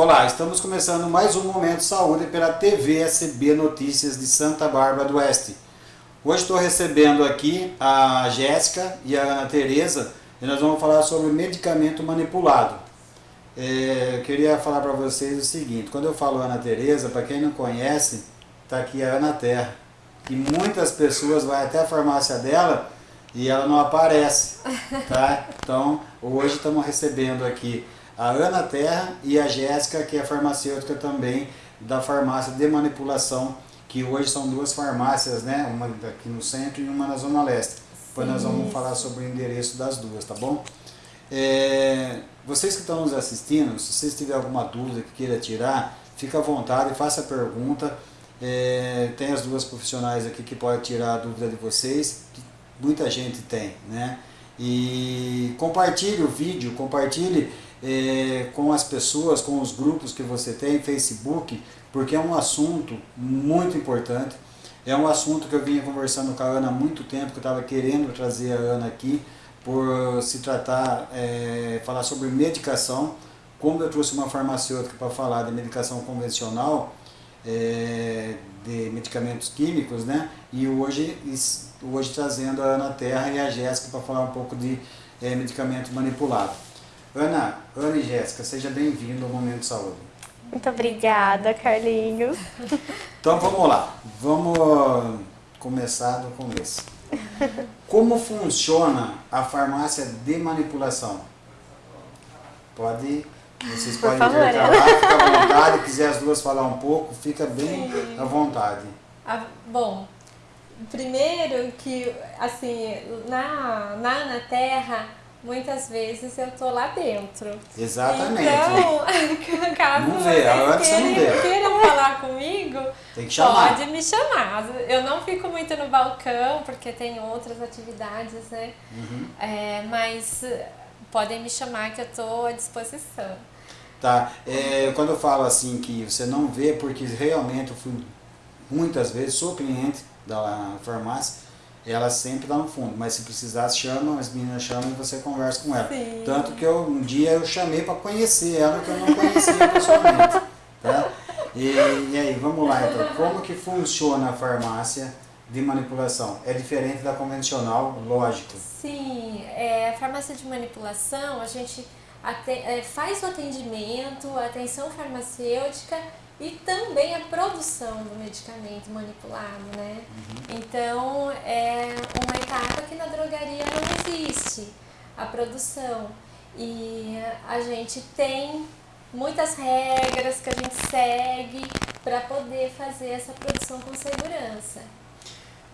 Olá, estamos começando mais um Momento Saúde pela TV SB Notícias de Santa Bárbara do Oeste. Hoje estou recebendo aqui a Jéssica e a Ana Tereza e nós vamos falar sobre medicamento manipulado. É, eu queria falar para vocês o seguinte, quando eu falo Ana Tereza, para quem não conhece, está aqui a Ana Terra. E muitas pessoas vão até a farmácia dela e ela não aparece, tá? Então, hoje estamos recebendo aqui a Ana Terra e a Jéssica, que é farmacêutica também da farmácia de manipulação, que hoje são duas farmácias, né? Uma aqui no centro e uma na Zona Leste. Depois nós vamos falar sobre o endereço das duas, tá bom? É, vocês que estão nos assistindo, se vocês tiverem alguma dúvida que queira tirar, fica à vontade, faça a pergunta. É, tem as duas profissionais aqui que podem tirar a dúvida de vocês, que muita gente tem, né? E compartilhe o vídeo, compartilhe é, com as pessoas, com os grupos que você tem, Facebook, porque é um assunto muito importante. É um assunto que eu vinha conversando com a Ana há muito tempo, que eu estava querendo trazer a Ana aqui, por se tratar, é, falar sobre medicação. Como eu trouxe uma farmacêutica para falar de medicação convencional, é, de medicamentos químicos, né? E hoje, hoje trazendo a Ana Terra e a Jéssica para falar um pouco de é, medicamento manipulado. Ana, Ana e Jéssica, seja bem-vindo ao Momento Saúde. Muito obrigada, Carlinhos. Então vamos lá, vamos começar do começo. Como funciona a farmácia de manipulação? Pode, vocês Por podem favor, intercalar, fica à vontade, quiser as duas falar um pouco, fica bem Sim. à vontade. Ah, bom, primeiro que, assim, na, na Ana Terra, muitas vezes eu tô lá dentro. Exatamente. Então, caso Não vê, vocês você não queiram, queiram falar comigo, pode me chamar. Eu não fico muito no balcão, porque tem outras atividades, né? Uhum. É, mas podem me chamar que eu tô à disposição. Tá, é, quando eu falo assim que você não vê, porque realmente eu fui muitas vezes, sou cliente da farmácia, ela sempre está no fundo, mas se precisar, chama, as meninas chamam e você conversa com ela. Sim. Tanto que eu, um dia eu chamei para conhecer ela, que eu não conhecia pessoalmente. Tá? E, e aí, vamos lá então, como que funciona a farmácia de manipulação? É diferente da convencional, lógico. Sim, é, a farmácia de manipulação, a gente é, faz o atendimento, a atenção farmacêutica e também a produção do medicamento manipulado, né? Então, é uma etapa que na drogaria não existe, a produção. E a gente tem muitas regras que a gente segue para poder fazer essa produção com segurança.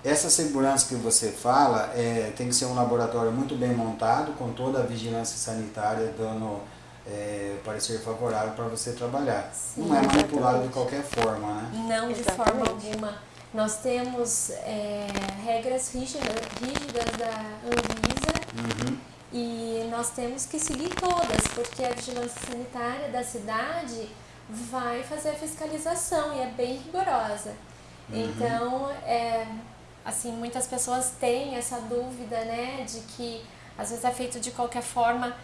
Essa segurança que você fala é, tem que ser um laboratório muito bem montado, com toda a vigilância sanitária dando é, parecer favorável para você trabalhar. Sim, não é manipulado de qualquer forma, né? Não, de Exatamente. forma alguma. Nós temos é, regras rígidas, rígidas da Anvisa Uhum. e nós temos que seguir todas, porque a vigilância sanitária da cidade vai fazer a fiscalização e é bem rigorosa. Então, é, assim, muitas pessoas têm essa dúvida, né, de que às vezes é feito de qualquer forma.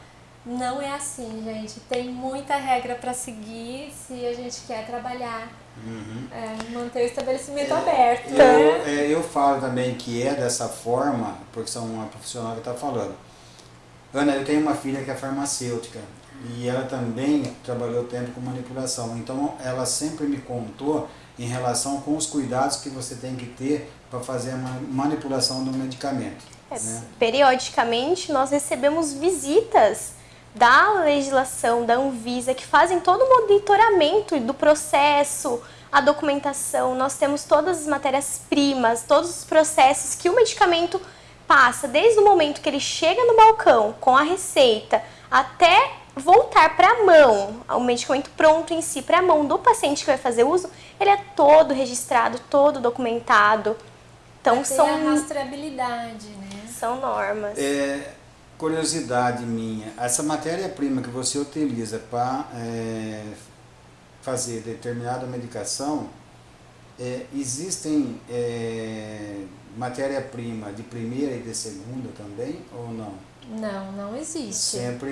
Não é assim, gente. Tem muita regra para seguir se a gente quer trabalhar Uhum. é, manter o estabelecimento aberto, Eu, né? é, eu falo também que é dessa forma, porque são uma profissional que está falando. Ana, eu tenho uma filha que é farmacêutica e ela também trabalhou tempo com manipulação. Então ela sempre me contou em relação com os cuidados que você tem que ter para fazer a ma- manipulação do medicamento. É, né? Periodicamente nós recebemos visitas da legislação, da Anvisa, que fazem todo o monitoramento do processo, a documentação. Nós temos todas as matérias-primas, todos os processos que o medicamento passa, desde o momento que ele chega no balcão com a receita até voltar para a mão, o medicamento pronto em si, para a mão do paciente que vai fazer uso, ele é todo registrado, todo documentado. Então Tem são, a rastreabilidade, né? são normas. É, curiosidade minha, essa matéria-prima que você utiliza para fazer determinada medicação, é, existem é, matéria-prima de primeira e de segunda também ou não? Não, não existe. Sempre-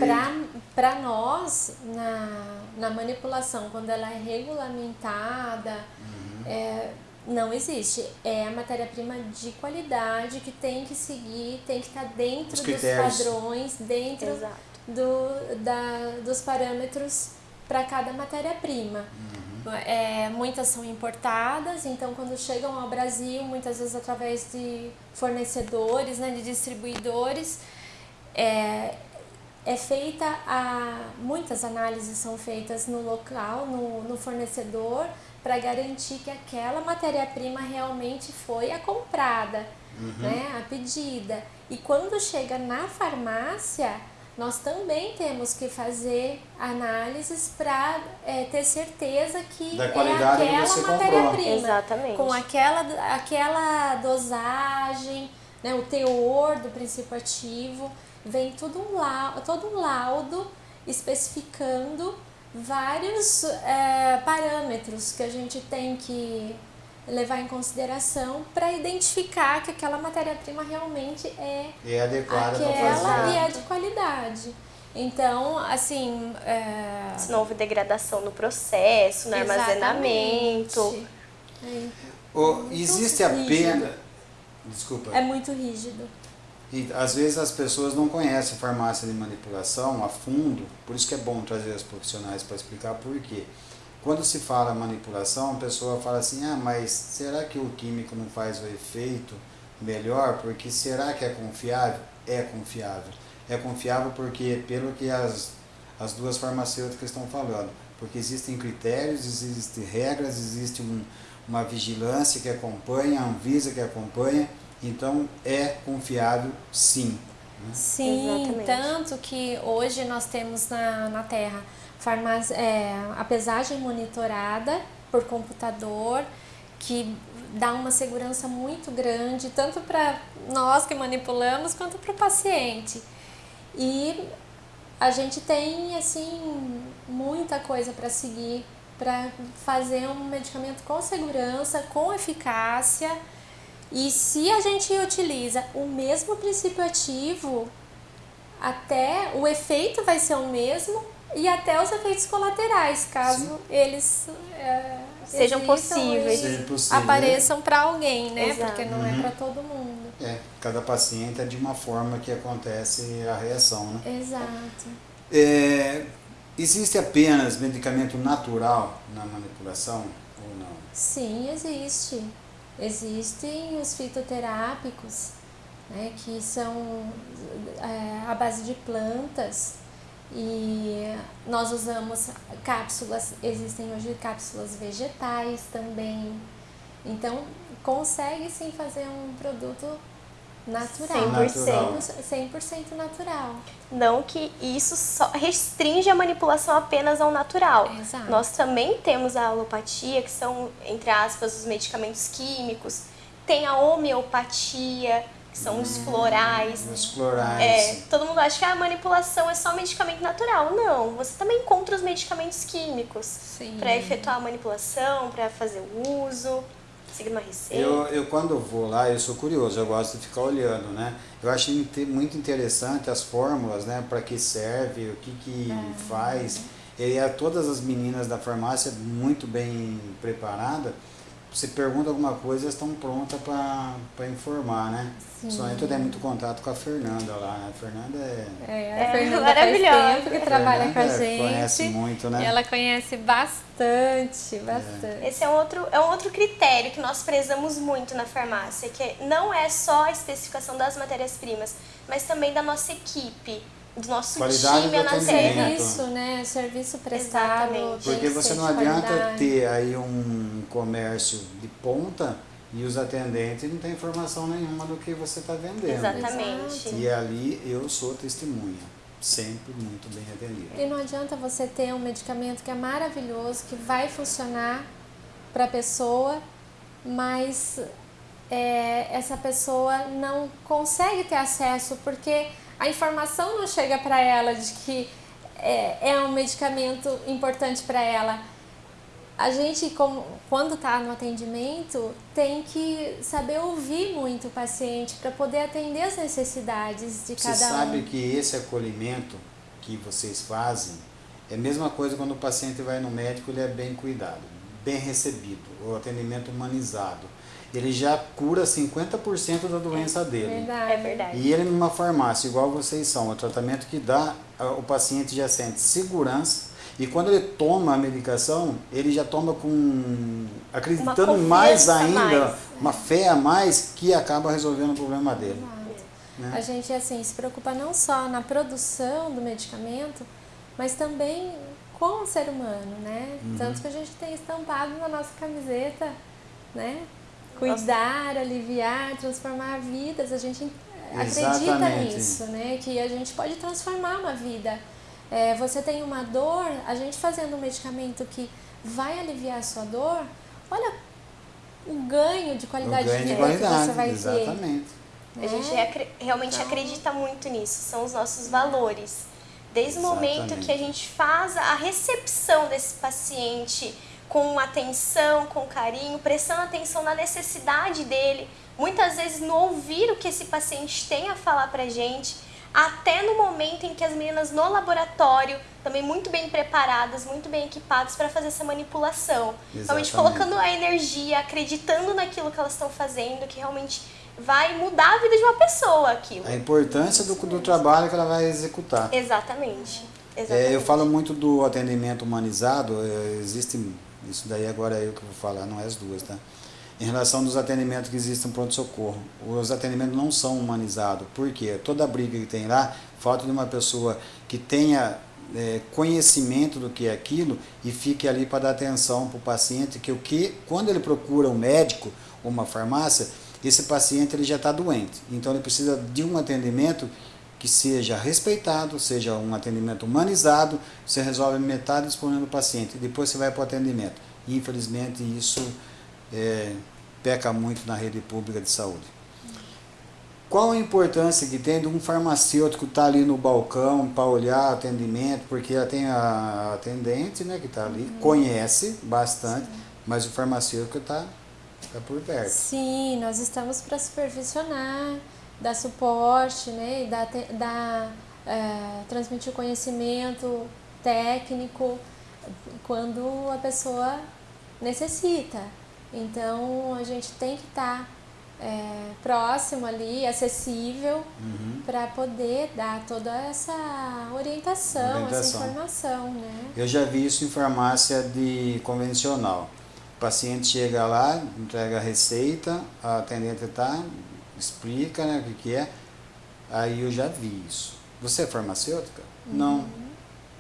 Para nós, na, na manipulação, quando ela é regulamentada, Uhum. é, não existe. É a matéria-prima de qualidade que tem que seguir, tem que estar dentro Os dos padrões, dentro Exato. do, da, dos parâmetros para cada matéria-prima. É, muitas são importadas, então quando chegam ao Brasil, muitas vezes através de fornecedores, né, de distribuidores, é, é feita a. Muitas análises são feitas no local, no, no fornecedor, para garantir que aquela matéria-prima realmente foi a comprada, né, a pedida. E quando chega na farmácia, nós também temos que fazer análises para ter certeza que Da é qualidade aquela matéria-prima Exatamente. com aquela, aquela dosagem, né, o teor do princípio ativo, vem tudo um laudo, todo um laudo especificando vários é, parâmetros que a gente tem que levar em consideração para identificar que aquela matéria-prima realmente é E é adequada para aquela fazer. e é de qualidade. Então, assim, é, Se não houve degradação no processo, no armazenamento. exatamente. É, Ô, existe rígido. apenas. Desculpa. é muito rígido. E às vezes as pessoas não conhecem farmácia de manipulação a fundo, por isso que é bom trazer os profissionais para explicar por quê. Quando se fala manipulação, a pessoa fala assim: ah, mas será que o químico não faz o efeito melhor? Porque será que é confiável? É confiável. É confiável porque, pelo que as, as duas farmacêuticas estão falando, porque existem critérios, existem regras, existe um, uma vigilância que acompanha, a Anvisa que acompanha, então é confiável sim. Sim, Exatamente. tanto que hoje nós temos na, na Terra farmácia, é, a pesagem monitorada por computador, que dá uma segurança muito grande, tanto para nós que manipulamos, quanto para o paciente. E a gente tem, assim, muita coisa para seguir, para fazer um medicamento com segurança, com eficácia. E se a gente utiliza o mesmo princípio ativo, até o efeito vai ser o mesmo e até os efeitos colaterais, caso Sim. eles é, Sejam possíveis. Seja possível. apareçam para alguém, né? Exato. Porque não é para todo mundo. É, cada paciente é de uma forma que acontece a reação, né? Exato. É, existe apenas medicamento natural na manipulação ou não? Sim, existe. Existem os fitoterápicos, né, que são é, à base de plantas e nós usamos cápsulas, existem hoje cápsulas vegetais também. Então, consegue sim fazer um produto natural. 100%. 100% natural. Não que isso só restringe a manipulação apenas ao natural. Exato. Nós também temos a alopatia, que são, entre aspas, os medicamentos químicos. Tem a homeopatia, que são os florais. Os florais. É, todo mundo acha que a manipulação é só medicamento natural. Não, você também encontra os medicamentos químicos para efetuar a manipulação, para fazer o uso, Eu, eu quando vou lá, eu sou curioso, eu gosto de ficar olhando, né? Eu acho muito interessante as fórmulas, né? Para que serve, o que que faz. E a todas as meninas da farmácia muito bem preparadas. Você pergunta alguma coisa, elas estão prontas para informar, né? Sim. Só entra tem muito contato com a Fernanda lá, né? A Fernanda é... É, a É, Fernanda maravilhosa. faz tempo que trabalha com a gente. Conhece muito, né? E ela conhece bastante, bastante. Esse é um outro, é um outro critério que nós prezamos muito na farmácia, que não é só a especificação das matérias-primas, mas também da nossa equipe, do nosso Qualidade time do atendimento. terra. Serviço, né? Serviço prestado. Exatamente. Porque que você não adianta qualidade. ter aí um comércio de ponta e os atendentes não têm informação nenhuma do que você está vendendo. Exatamente. E ali eu sou testemunha, sempre muito bem atendido. E não adianta você ter um medicamento que é maravilhoso, que vai funcionar para a pessoa, mas é, essa pessoa não consegue ter acesso porque a informação não chega para ela de que é, é um medicamento importante para ela. a gente, como, quando está no atendimento, tem que saber ouvir muito o paciente para poder atender as necessidades de cada um. Você sabe que esse acolhimento que vocês fazem é a mesma coisa quando o paciente vai no médico, ele é bem cuidado, bem recebido, o atendimento humanizado. Ele já cura 50% da doença dele. Verdade. É verdade. E ele numa farmácia, igual vocês são, o tratamento que dá, o paciente já sente segurança e quando ele toma a medicação, ele já toma com acreditando mais ainda, mais. uma fé a mais que acaba resolvendo o problema dele. Né? A gente assim se preocupa não só na produção do medicamento, mas também com o ser humano, né? Uhum. Tanto que a gente tem estampado na nossa camiseta, né? Cuidar, nossa. aliviar, transformar vidas. A gente Exatamente. acredita nisso, né? Que a gente pode transformar uma vida é, você tem uma dor, a gente fazendo um medicamento que vai aliviar a sua dor, olha o ganho de qualidade ganho de vida que você vai exatamente. ter. A gente é, realmente então, acredita muito nisso, são os nossos valores. Desde exatamente. o momento que a gente faz a recepção desse paciente com atenção, com carinho, prestando atenção na necessidade dele, muitas vezes no ouvir o que esse paciente tem a falar pra gente, até no momento em que as meninas no laboratório, também muito bem preparadas, muito bem equipadas para fazer essa manipulação. Exatamente. Realmente colocando a energia, acreditando naquilo que elas estão fazendo, que realmente vai mudar a vida de uma pessoa aquilo. A importância do, do trabalho que ela vai executar. Exatamente. Exatamente. É, eu falo muito do atendimento humanizado, é, existe, isso daí agora é eu que vou falar, não é as duas, tá? em relação dos atendimentos que existem no pronto-socorro. Os atendimentos não são humanizados, porque toda briga que tem lá, falta de uma pessoa que tenha é, conhecimento do que é aquilo e fique ali para dar atenção para o paciente, que o que, quando ele procura um médico ou uma farmácia, esse paciente ele já está doente. Então ele precisa de um atendimento que seja respeitado, seja um atendimento humanizado, você resolve metade disponível do paciente, e depois você vai para o atendimento. Infelizmente isso é, peca muito na rede pública de saúde. Qual a importância que tem de um farmacêutico estar tá ali no balcão para olhar atendimento, porque ela tem a atendente né, que está ali, uhum. conhece bastante, Sim. mas o farmacêutico está tá por perto. Sim, nós estamos para supervisionar, dar suporte, né, dar, dar é, transmitir conhecimento técnico quando a pessoa necessita. Então a gente tem que estar tá, é, próximo ali, acessível, uhum. para poder dar toda essa orientação, orientação, essa informação. Né? Eu já vi isso em farmácia de convencional. O paciente chega lá, entrega a receita, a atendente tá, explica né, o que, que é. Aí eu já vi isso. Você é farmacêutica? Uhum. Não.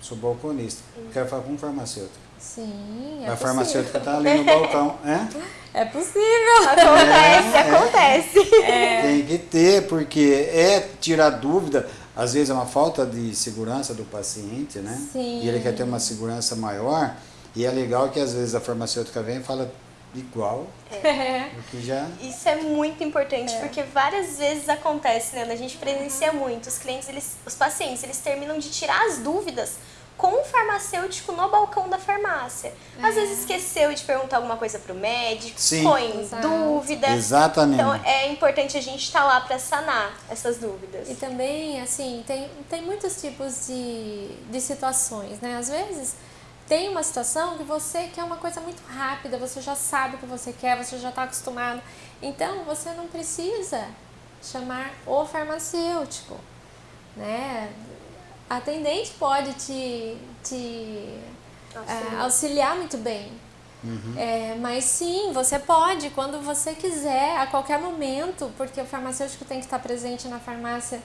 Sou balconista. Uhum. Quero falar com farmacêutico. Sim, é A farmacêutica está ali no balcão, é? É possível. Acontece, é, acontece. É. Tem que ter, porque é tirar dúvida, às vezes é uma falta de segurança do paciente, né? Sim. E ele quer ter uma segurança maior, e é legal que às vezes a farmacêutica vem e fala igual é. que já... Isso é muito importante, é. porque várias vezes acontece, né? A gente presencia muito, os clientes, eles, os pacientes, eles terminam de tirar as dúvidas com o farmacêutico no balcão da farmácia. Às é. vezes esqueceu de perguntar alguma coisa para o médico, Sim. põe Exato. dúvida. Exatamente. Então é importante a gente estar tá lá para sanar essas dúvidas. E também, assim, tem, tem muitos tipos de, de situações, né? Às vezes tem uma situação que você quer uma coisa muito rápida, você já sabe o que você quer, você já está acostumado. Então você não precisa chamar o farmacêutico, né? a atendente pode te, te auxiliar. É, auxiliar muito bem. Uhum. É, mas sim, você pode, quando você quiser, a qualquer momento, porque o farmacêutico tem que estar presente na farmácia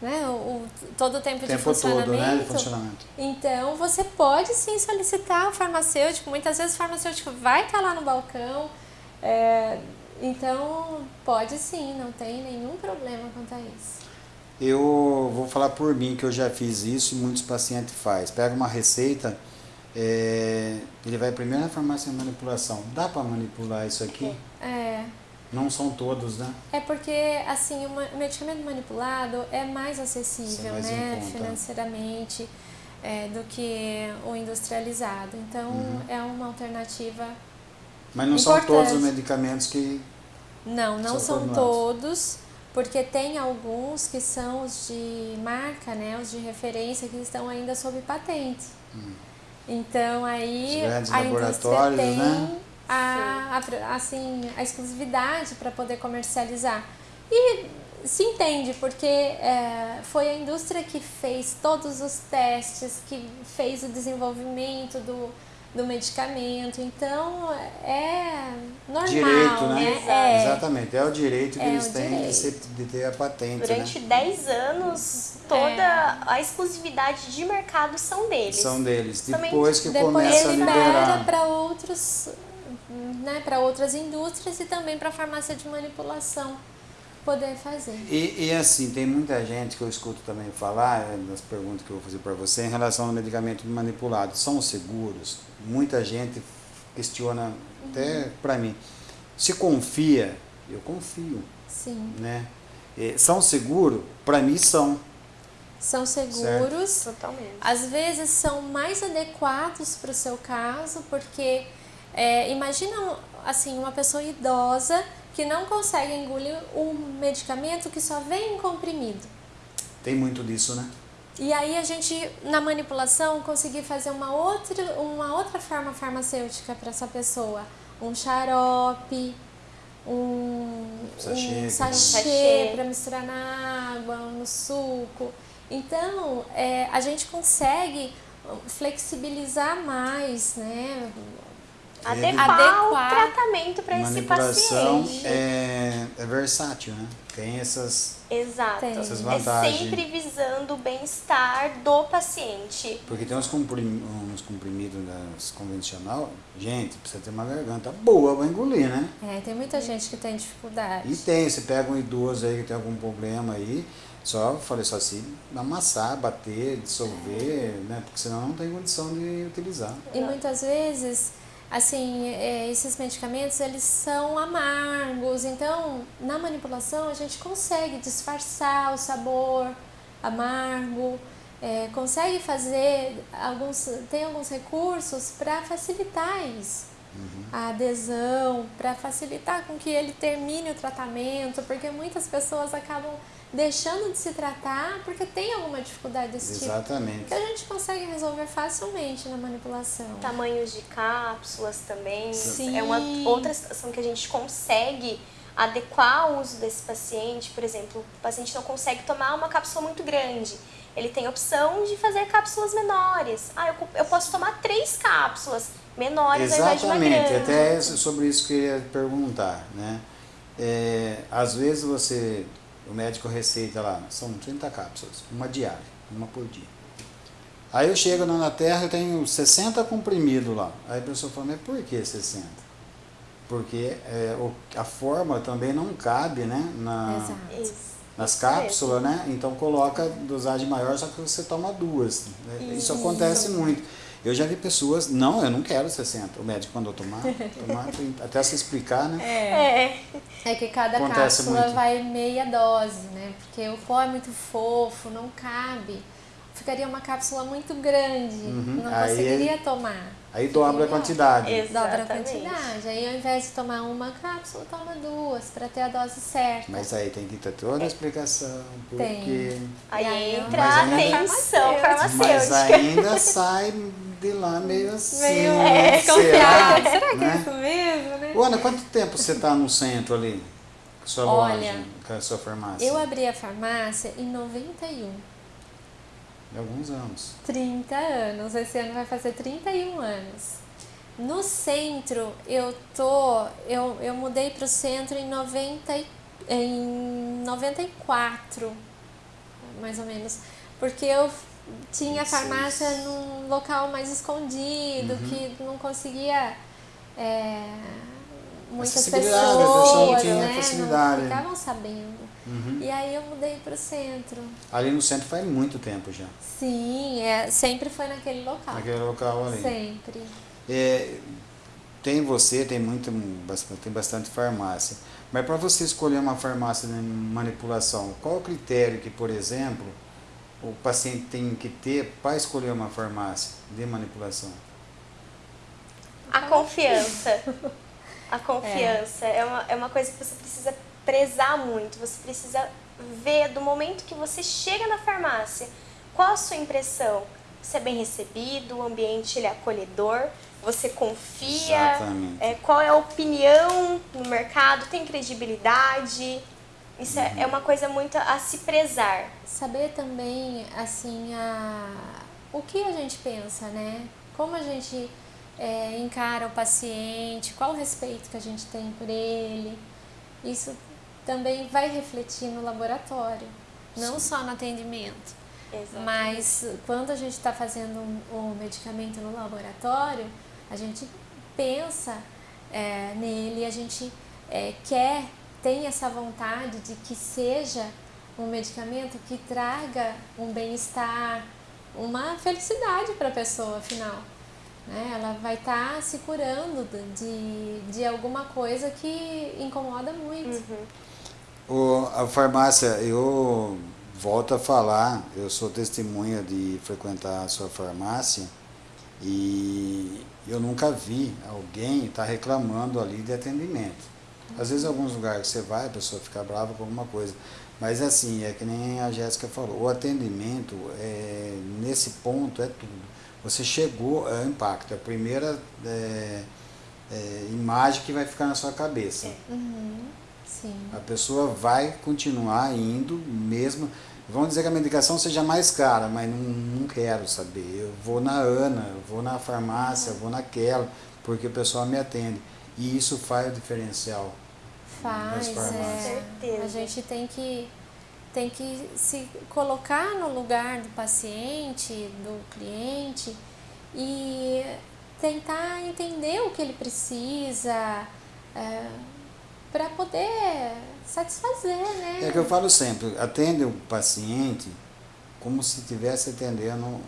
né, o, o todo o tempo, tempo de funcionamento. Todo, né, de funcionamento. Então, você pode sim solicitar o farmacêutico. Muitas vezes o farmacêutico vai estar lá no balcão. É, então, pode sim, não tem nenhum problema quanto a isso. Eu vou falar por mim que eu já fiz isso e muitos pacientes faz. Pega uma receita, é, ele vai primeiro na farmácia de manipulação. Dá para manipular isso aqui? É. Não são todos, né? É porque, assim, o medicamento manipulado é mais acessível, é mais né? Financeiramente. é, do que o industrializado. Então Uhum. é uma alternativa. Mas não são Importante. todos os medicamentos que. Não, não São são todos, porque tem alguns que são os de marca, né, os de referência que estão ainda sob patente. Então aí Os grandes a indústria laboratórios, tem né? A, a- assim, a exclusividade para poder comercializar. E se entende, porque é, foi a indústria que fez todos os testes, que fez o desenvolvimento do, do medicamento. Então é normal, Direito, né? né? É, Exatamente, é o direito que É eles têm de, ser- de ter a patente. Durante né? 10 anos, toda a exclusividade de mercado são deles. São deles. Depois que depois começa a libera liberar. para outros, né, para outras indústrias e também para a farmácia de manipulação poder fazer. E, e assim, tem muita gente que eu escuto também falar, é, nas perguntas que eu vou fazer para você, em relação ao medicamento manipulado. São seguros? Muita gente questiona, até para mim. Se confia, eu confio, Sim, né? E são seguros? Para mim são. são seguros. Totalmente. Às vezes são mais adequados para o seu caso, porque é, imagina assim uma pessoa idosa que não consegue engolir um medicamento que só vem em comprimido. Tem muito disso, né? E aí a gente, na manipulação, conseguir fazer uma outra, uma outra forma farmacêutica para essa pessoa. Um xarope, um Sachê, um Sachê. sachê para misturar na água, no suco. Então, é, a gente consegue flexibilizar mais, né? Adequar, Adequar. o tratamento para esse paciente. é, é versátil, né? Tem essas. Exato. Tem. Essas É vantagens. sempre visando o bem-estar do paciente. Porque tem uns, comprim, uns comprimidos das convencional, gente, precisa ter uma garganta boa para engolir, né? É, tem muita gente que tem dificuldade. E tem, você pega um idoso aí que tem algum problema aí, só, falei só assim, amassar, bater, dissolver, né? Porque senão não tem condição de utilizar. E muitas vezes, assim, é, esses medicamentos, eles são amargos. Então, na manipulação, a gente consegue disfarçar o sabor amargo, é, consegue fazer alguns, tem alguns recursos para facilitar isso. A adesão, para facilitar com que ele termine o tratamento, porque muitas pessoas acabam deixando de se tratar porque tem alguma dificuldade desse tipo. Exatamente. Que a gente consegue resolver facilmente na manipulação. Tamanhos de cápsulas também. Sim. É uma outra situação que a gente consegue adequar o uso desse paciente. Por exemplo, o paciente não consegue tomar uma cápsula muito grande. Ele tem a opção de fazer cápsulas menores. Ah, eu, eu posso tomar três cápsulas menores ao invés de uma Exatamente, grande. até sobre isso que eu ia perguntar, né? É, às vezes você, o médico receita lá, são 30 cápsulas, uma diária, uma por dia. Aí eu chego na Terra, eu tenho 60 comprimidos lá. Aí a pessoa fala, mas por que 60? Porque é, o- a forma também não cabe, né? Na, Exato. Isso. nas Isso cápsulas, né? Então coloca dosagem maior, só que você toma duas. né? Isso acontece muito. Eu já vi pessoas, não, eu não quero 60. O médico mandou tomar, tomar 30, até se explicar, né? É. É que cada Acontece cápsula muito. vai meia dose, né? Porque o pó é muito fofo, não cabe. Ficaria uma cápsula muito grande, Uhum. não Aí conseguiria tomar. Aí dobra a quantidade. Exato. Dobra a Exatamente. quantidade. Aí ao invés de tomar uma cápsula, toma duas, para ter a dose certa. Mas aí tem que ter toda a explicação, porque... Tem. Aí entra Mas a ainda- atenção Mas farmacêutica. ainda sai de lá meio assim. Meio né? desconfiado. Será que né? é isso mesmo, né? Ana, quanto tempo você está no centro ali? Com a sua Olha, loja, com a sua farmácia? Eu abri a farmácia em 91. De alguns anos. 30 anos. Esse ano vai fazer 31 anos. No centro, eu tô. Eu, eu mudei para o centro em, 90, e- em 94, mais ou menos. Porque eu tinha a 26. farmácia num local mais escondido, Uhum. que não conseguia. é, muitas pessoas, tinha né? facilidade. Não ficavam sabendo. Uhum. E aí eu mudei para o centro. Ali no centro faz muito tempo já. Sim, é, sempre foi naquele local. Naquele local ali. Sempre. É, tem você, tem muito, tem bastante farmácia. Mas para você escolher uma farmácia de manipulação, qual o critério que, por exemplo, o paciente tem que ter para escolher uma farmácia de manipulação? A confiança. A confiança é. é, uma, é uma coisa que você precisa prezar muito. Você precisa ver do momento que você chega na farmácia, qual a sua impressão? Você é bem recebido, o ambiente ele é acolhedor, você confia, é, qual é a opinião no mercado, tem credibilidade. Isso uhum. é, uma coisa muito a se prezar. Saber também, assim, a, o que a gente pensa, né? Como a gente é, encara o paciente, qual o respeito que a gente tem por ele. Isso também vai refletir no laboratório, não Sim. só no atendimento. Exatamente. Mas quando a gente está fazendo o um, um medicamento no laboratório, a gente pensa é, nele, a gente é, quer, tem essa vontade de que seja um medicamento que traga um bem-estar, uma felicidade para a pessoa, afinal. Né? Ela vai estar tá se curando de, de alguma coisa que incomoda muito. Uhum. O, a farmácia, eu volto a falar, eu sou testemunha de frequentar a sua farmácia e eu nunca vi alguém estar tá reclamando ali de atendimento. Às vezes, em alguns lugares que você vai, a pessoa fica brava com alguma coisa. Mas assim, é que nem a Jéssica falou, o atendimento, é, nesse ponto, é tudo. Você chegou, é o impacto, é a primeira é, é, imagem que vai ficar na sua cabeça. Uhum. Sim. A pessoa vai continuar indo mesmo. Vamos dizer que a medicação seja mais cara, mas não, não quero saber. Eu vou na Ana, eu vou na farmácia, eu vou naquela, porque o pessoal me atende. E isso faz o diferencial. Faz, é. A gente tem que, tem que se colocar no lugar do paciente, do cliente e tentar entender o que ele precisa é, para poder satisfazer, né? É que eu falo sempre, atende o paciente como se estivesse atendendo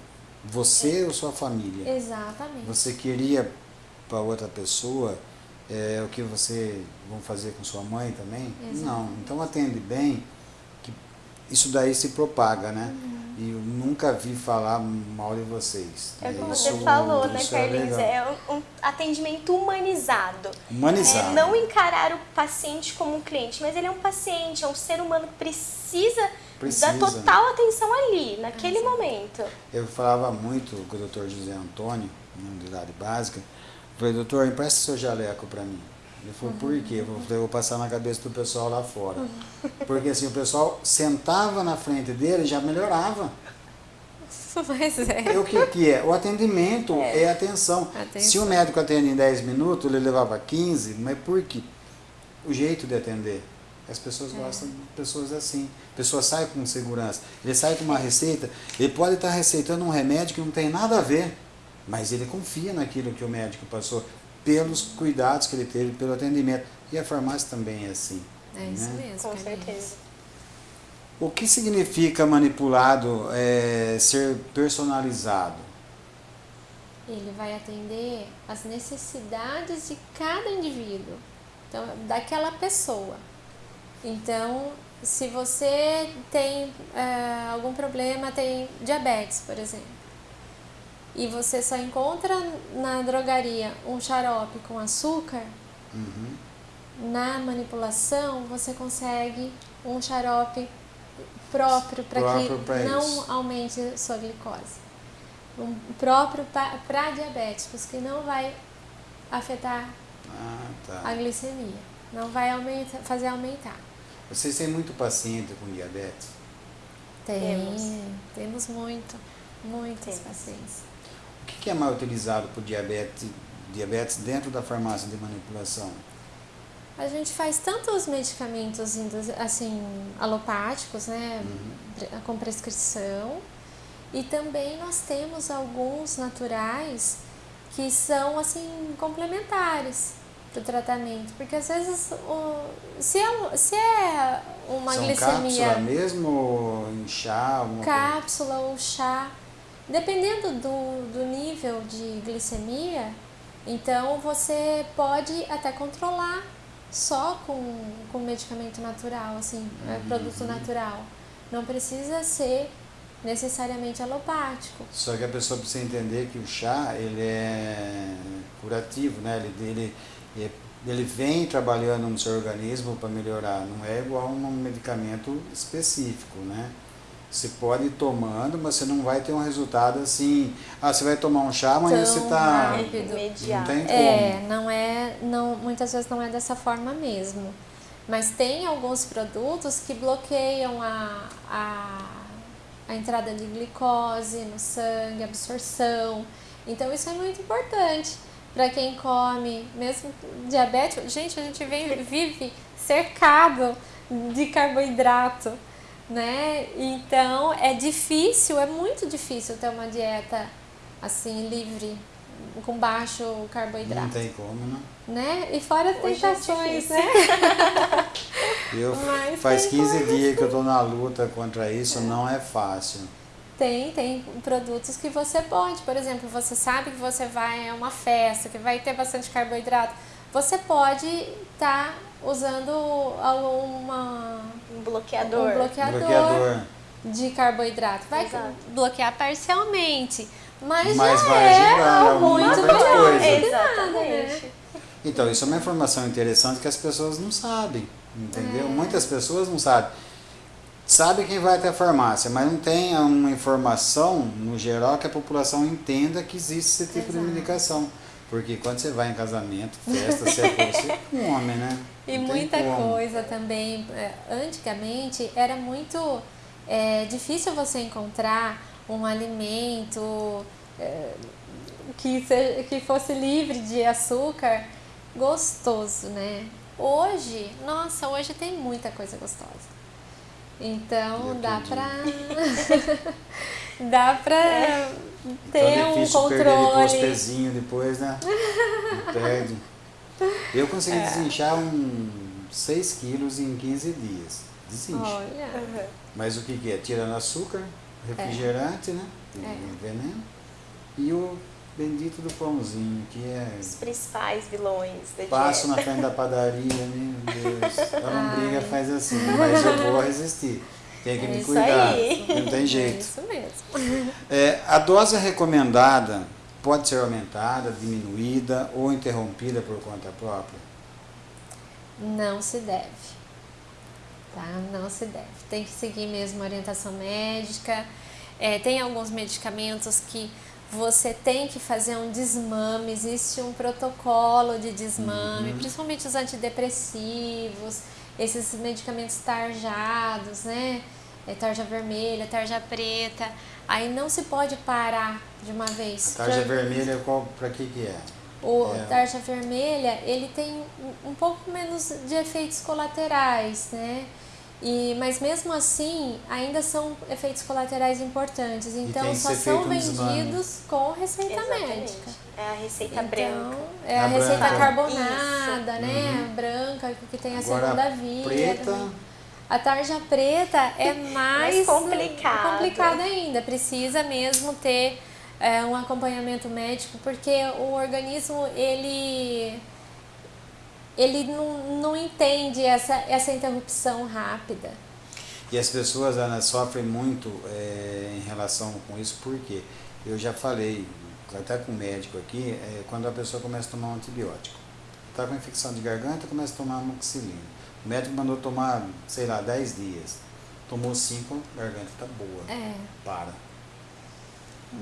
você é. ou sua família. Exatamente. Você queria para outra pessoa é, o que você vão fazer com sua mãe também? Exatamente. Não. Então atende bem, que isso daí se propaga, né? Uhum. E eu nunca vi falar mal de vocês. É como isso, você falou, né, é Carlinhos? É, é um, atendimento humanizado. Humanizado. É, não encarar o paciente como um cliente, mas ele é um paciente, é um ser humano que precisa, precisa. da total atenção ali, naquele Exato. momento. Eu falava muito com o doutor José Antônio, na unidade básica, falei, doutor, empresta seu jaleco para mim. Ele falou, uhum. por quê? Eu falei, vou passar na cabeça do pessoal lá fora. Porque assim, o pessoal sentava na frente dele e já melhorava. Mas é. o que, que é? O atendimento é, é atenção. atenção. Se o médico atende em 10 minutos, ele levava 15, mas por quê? O jeito de atender. As pessoas é. gostam de pessoas assim. A pessoa sai com segurança. Ele sai com uma receita, ele pode estar receitando um remédio que não tem nada a ver, mas ele confia naquilo que o médico passou pelos cuidados que ele teve, pelo atendimento. E a farmácia também é assim. É isso né? mesmo. Com certeza. O que significa manipulado é, ser personalizado? Ele vai atender as necessidades de cada indivíduo, então, daquela pessoa. Então, se você tem é, algum problema, tem diabetes, por exemplo, e você só encontra na drogaria um xarope com açúcar, uhum. na manipulação você consegue um xarope próprio para que não isso. aumente sua glicose. Um próprio para diabéticos, que não vai afetar ah, tá. a glicemia, não vai aumentar, fazer aumentar. Vocês têm muito paciente com diabetes? Tem, temos, temos muito, muitos temos. pacientes. O que é mais utilizado por diabetes, diabetes dentro da farmácia de manipulação? A gente faz tanto os medicamentos assim alopáticos, né, uhum. com prescrição, e também nós temos alguns naturais que são assim complementares para o tratamento, porque às vezes o, se, é, se é uma são glicemia cápsula mesmo em chá, cápsula ou chá, Dependendo do, do nível de glicemia, então você pode até controlar só com, com medicamento natural, assim, é, uhum. produto natural. Não precisa ser necessariamente alopático. Só que a pessoa precisa entender que o chá ele é curativo, né? Ele, ele, ele vem trabalhando no seu organismo para melhorar, não é igual a um medicamento específico, né? Você pode ir tomando, mas você não vai ter um resultado assim. Ah, você vai tomar um chá, amanhã você está. Não tem como. É, não é. Não, muitas vezes não é dessa forma mesmo. Mas tem alguns produtos que bloqueiam a, a, a entrada de glicose no sangue, absorção. Então isso é muito importante para quem come, mesmo diabético. Gente, a gente vem, vive cercado de carboidrato né? Então é difícil, é muito difícil ter uma dieta assim livre, com baixo carboidrato. Não tem como, né? Né? E fora as é tentações, é né? Eu Mas faz 15 dias que eu tô na luta contra isso, é. não é fácil. Tem, tem produtos que você pode, por exemplo, você sabe que você vai a uma festa, que vai ter bastante carboidrato, você pode estar tá usando uma um bloqueador. Um bloqueador, bloqueador. de carboidrato. Vai Exato. bloquear parcialmente, mas, mas já vai é ajudar, muito melhor. Exatamente. Né? Então, isso é uma informação interessante que as pessoas não sabem, entendeu? É. Muitas pessoas não sabem. Sabe quem vai até a farmácia, mas não tem uma informação, no geral, que a população entenda que existe esse tipo Exato. de medicação. Porque quando você vai em casamento, festa, você é você come, né? E muita coisa também. É, antigamente era muito é, difícil você encontrar um alimento é, que, se, que fosse livre de açúcar gostoso, né? Hoje, nossa, hoje tem muita coisa gostosa. Então dá pra. dá pra. É ter um controle. Perder pezinho depois, né? Perde. Eu consegui é. desinchar um 6 quilos em 15 dias. Desincha. Olha. Mas o que, que é? Tirando açúcar, refrigerante, é. né? É. Veneno. E o bendito do pãozinho, que é. Os principais vilões da Passo na frente da padaria, meu Deus. A lombriga faz assim, mas eu vou resistir. Tem que é me cuidar. Aí. Não tem jeito. É isso mesmo. É, a dose recomendada pode ser aumentada, diminuída ou interrompida por conta própria? Não se deve. Tá? Não se deve. Tem que seguir mesmo a orientação médica. É, tem alguns medicamentos que você tem que fazer um desmame, existe um protocolo de desmame, uhum. principalmente os antidepressivos, esses medicamentos tarjados, né? É tarja vermelha, tarja preta. Aí não se pode parar de uma vez. A tarja pra... vermelha qual para que que é? O é. tarja vermelha, ele tem um pouco menos de efeitos colaterais, né? E, mas mesmo assim, ainda são efeitos colaterais importantes. Então, só são vendidos com receita Exatamente. médica. É a receita então, branca. É a, a receita branca. carbonada, Isso. né? Uhum. Branca, que tem a Agora, segunda via. Preta. A tarja preta é mais, mais complicado. complicada ainda. Precisa mesmo ter é, um acompanhamento médico, porque o organismo ele ele não, não entende essa, essa interrupção rápida. E as pessoas Ana, sofrem muito é, em relação com isso, porque eu já falei, até com o médico aqui, é, quando a pessoa começa a tomar um antibiótico. Está com infecção de garganta, começa a tomar amoxicilina o médico mandou tomar, sei lá, 10 dias. Tomou 5, a garganta tá boa. É. Para.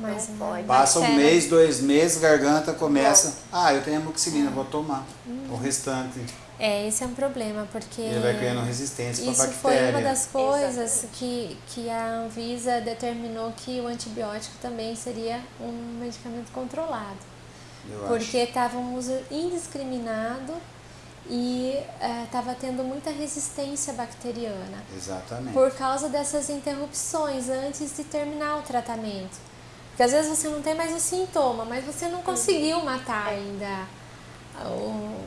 Mas não pode. Passa um mês, dois meses, garganta começa. Ah, eu tenho amoxicilina, vou tomar. Hum. O restante. É, esse é um problema, porque. Ele vai criando resistência para bactéria. Isso foi uma das coisas que, que a Anvisa determinou que o antibiótico também seria um medicamento controlado. Eu porque estava um uso indiscriminado e estava é, tendo muita resistência bacteriana. Exatamente. Por causa dessas interrupções antes de terminar o tratamento. Porque às vezes você não tem mais o sintoma, mas você não conseguiu matar ainda o,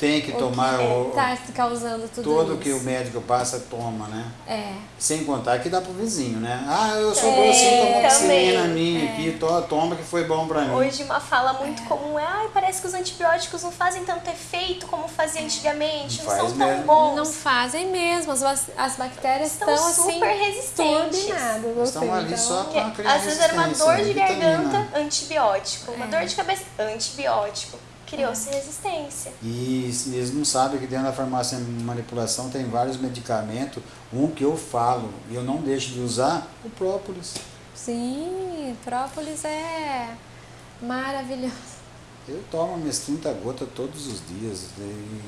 tem que o tomar que o, tá causando tudo tudo isso. que o médico passa, toma, né? É. Sem contar que dá pro vizinho, né? Ah, eu sou É, assim, toma oxigena também. minha É. aqui, to- toma que foi bom pra mim. Hoje uma fala muito comum é, ai, parece que os antibióticos não fazem tanto efeito como fazia antigamente, Não não, faz são tão mesmo. bons. Não fazem mesmo, as, as bactérias Estão estão assim super resistentes. turbinadas. ou Estão ali então- só criar às vezes era uma dor de garganta, antibiótico. Uma É. dor de cabeça, antibiótico. Criou-se resistência. E eles não sabem que dentro da farmácia de manipulação tem vários medicamentos. Um que eu falo e eu não deixo de usar, o própolis. Sim, própolis é maravilhoso. Eu tomo minhas 30 gotas todos os dias. E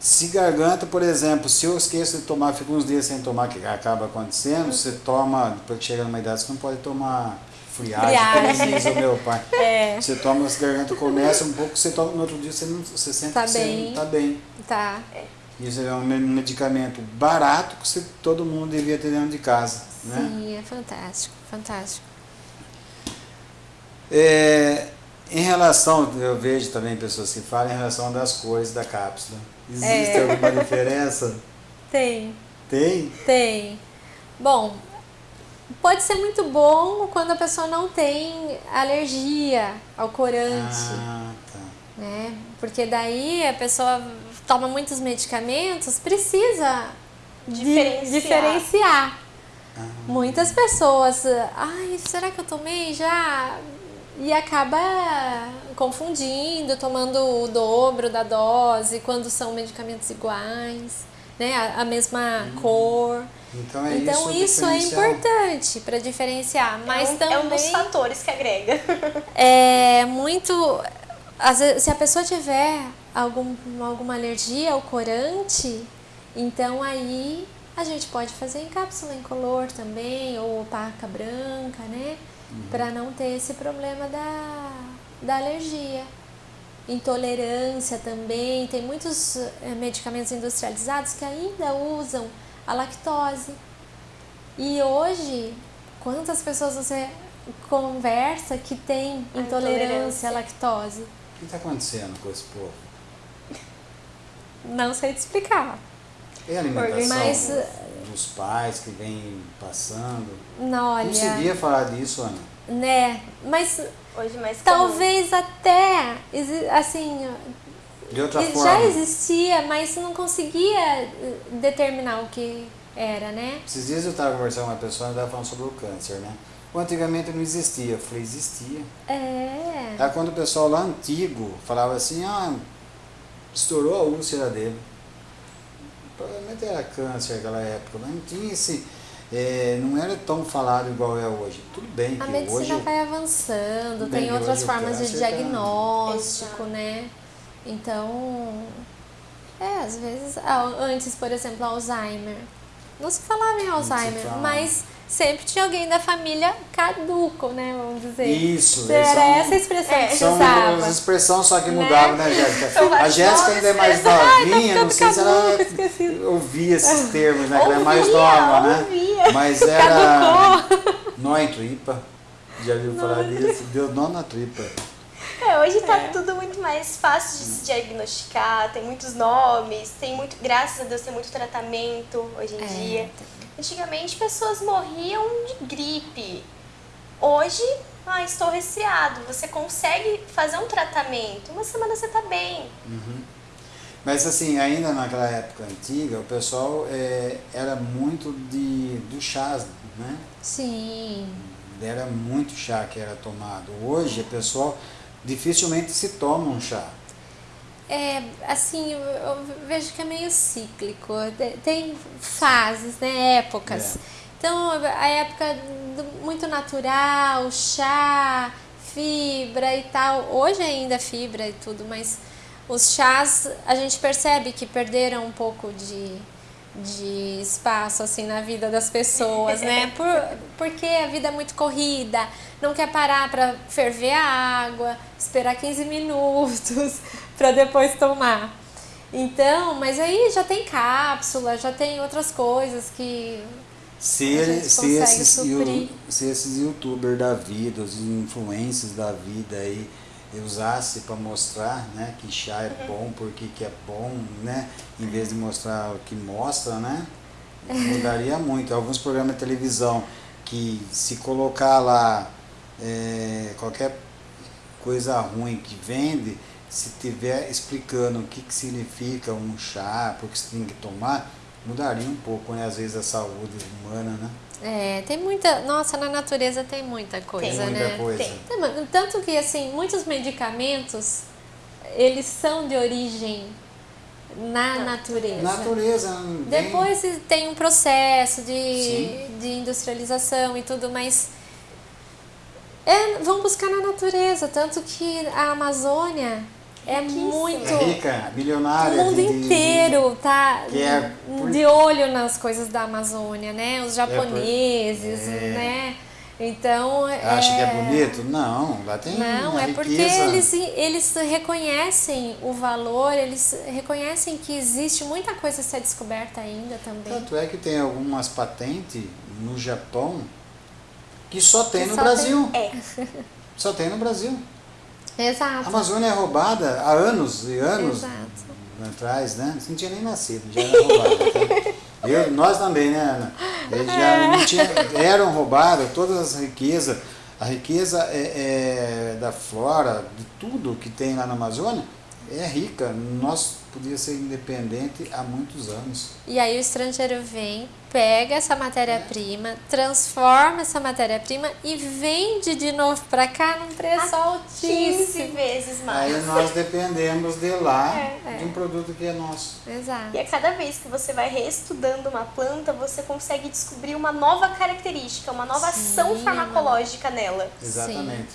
se garganta, por exemplo, se eu esqueço de tomar, fico uns dias sem tomar, que acaba acontecendo, você toma, depois que chega numa idade, você não pode tomar friagem, como diz o meu pai. É, Você toma, as garganta começa um pouco, você toma no outro dia, você, não, você sente Tá que você bem. não tá bem. tá. Isso é um me- medicamento barato que você, todo mundo devia ter dentro de casa. Né? Sim, é fantástico, fantástico. É, em relação, eu vejo também pessoas que falam em relação das cores da cápsula. Existe É. alguma diferença? Tem, Tem? tem. Bom, pode ser muito bom quando a pessoa não tem alergia ao corante. Ah, tá. né? Porque daí a pessoa toma muitos medicamentos, precisa de- Diferenciar. diferenciar. Ah. Muitas pessoas, ai, será que eu tomei já? E acaba confundindo, tomando o dobro da dose, quando são medicamentos iguais, né? A, a mesma cor. Então é então isso, isso, é importante para diferenciar, mas é um, também é um dos fatores que agrega. é muito. Às vezes, se a pessoa tiver algum, alguma alergia ao corante, então aí a gente pode fazer em cápsula incolor também, ou opaca branca, né? Para não ter esse problema da, da alergia. Intolerância também, tem muitos eh, medicamentos industrializados que ainda usam a lactose. E hoje, quantas pessoas você conversa que tem A intolerância à lactose? O que está acontecendo com esse povo? Não sei te explicar. É a alimentação Mas, do- dos pais que vem passando. Não, olha, Não se via falar disso, Ana. né? Mas Hoje mais comum. talvez até, exi- assim, De outra e forma, já existia, mas não conseguia eh, determinar o que era, né? esses dias eu estava conversando com uma pessoa e estava falando sobre o câncer, né? O antigamente não existia. Eu falei, existia. É. Aí quando o pessoal lá antigo falava assim, ah, estourou a úlcera dele. Provavelmente era câncer naquela época, mas não tinha esse. é, não era tão falado igual é hoje. Tudo bem A que medicina hoje. vai avançando, tem outras formas de câncer tá- diagnóstico, Exato. né? Então, é, às vezes, ah, antes, por exemplo, Alzheimer. Não se falava em Alzheimer, mas sempre tinha alguém da família caduco, né? Vamos dizer. Isso, Era são- essa a expressão é, que se São usava. as expressões só que Né? mudavam, né, Jéssica? São A Jéssica ainda é mais tá novinha, não sei se ficando ela caduco, esqueci. ouvia esses termos, né? Ela é mais nova, né? ouvia. Mas era. Caducou. Nó em tripa. Já viu falar disso? Deu nó na tripa. É, hoje tá É. tudo muito mais fácil de se diagnosticar, tem muitos nomes, tem muito, graças a Deus, tem muito tratamento hoje em É, dia. Antigamente pessoas morriam de gripe. Hoje, ah, estou resfriado. Você consegue fazer um tratamento, uma semana você tá bem. Mas assim, ainda naquela época antiga, o pessoal é, era muito de, do chás, né? Sim. Era muito chá que era tomado. Hoje, o pessoal dificilmente se toma um chá. É, assim, eu- eu vejo que é meio cíclico. Te- Tem fases, né? Épocas. É. Então, a época do- muito natural, chá, fibra e tal. Hoje ainda fibra e tudo, mas os chás a gente percebe que perderam um pouco de, de espaço assim na vida das pessoas, né? Por, porque a vida é muito corrida, não quer parar para ferver a água, esperar 15 minutos para depois tomar. Então, mas aí já tem cápsula, já tem outras coisas que Se, A ele- gente se, esses, se esses youtubers da vida, os influencers da vida aí, usasse para mostrar né, que chá é bom, porque que é bom, né? Em vez de mostrar o que mostra, né? Mudaria muito. Alguns programas de televisão que se colocar lá é, qualquer coisa ruim que vende, se tiver explicando o que, que significa um chá, porque você tem que tomar, mudaria um pouco, né? Às vezes a saúde humana, né? É, tem muita. Nossa, na natureza tem muita coisa, Tem muita né? coisa. Tem. Tanto que, assim, muitos medicamentos, eles são de origem na natureza. Natureza. bem- Depois tem um processo de, Sim. de industrialização e tudo, mas é, vão buscar na natureza. Tanto que a Amazônia é muito. É rica, O milionária. mundo de- de- inteiro tá é por- de olho nas coisas da Amazônia, né? Os japoneses, é. né? Então. Acha que é bonito? Não, lá tem Não, uma é porque riqueza. eles, eles reconhecem o valor, eles reconhecem que existe muita coisa a ser descoberta ainda também. Tanto é que tem algumas patentes no Japão que só tem Que no só Brasil. É. Só tem no Brasil. A Exato. Amazônia é roubada há anos e anos Exato. atrás, né? Você não tinha nem nascido, já era roubada. tá? Eu, nós também, né, Ana? Eles já não tinha, eram roubadas todas as riquezas. A riqueza é, é da flora, de tudo que tem lá na Amazônia, é rica. Nós podíamos ser independente há muitos anos. E aí o estrangeiro vem, pega essa matéria-prima, transforma essa matéria-prima e vende de novo para cá num preço 15 altíssimo. vezes mais. Aí nós dependemos de lá, É, de um produto que é nosso. Exato. E a cada vez que você vai reestudando uma planta, você consegue descobrir uma nova característica, uma nova Sim, ação farmacológica nela. Exatamente.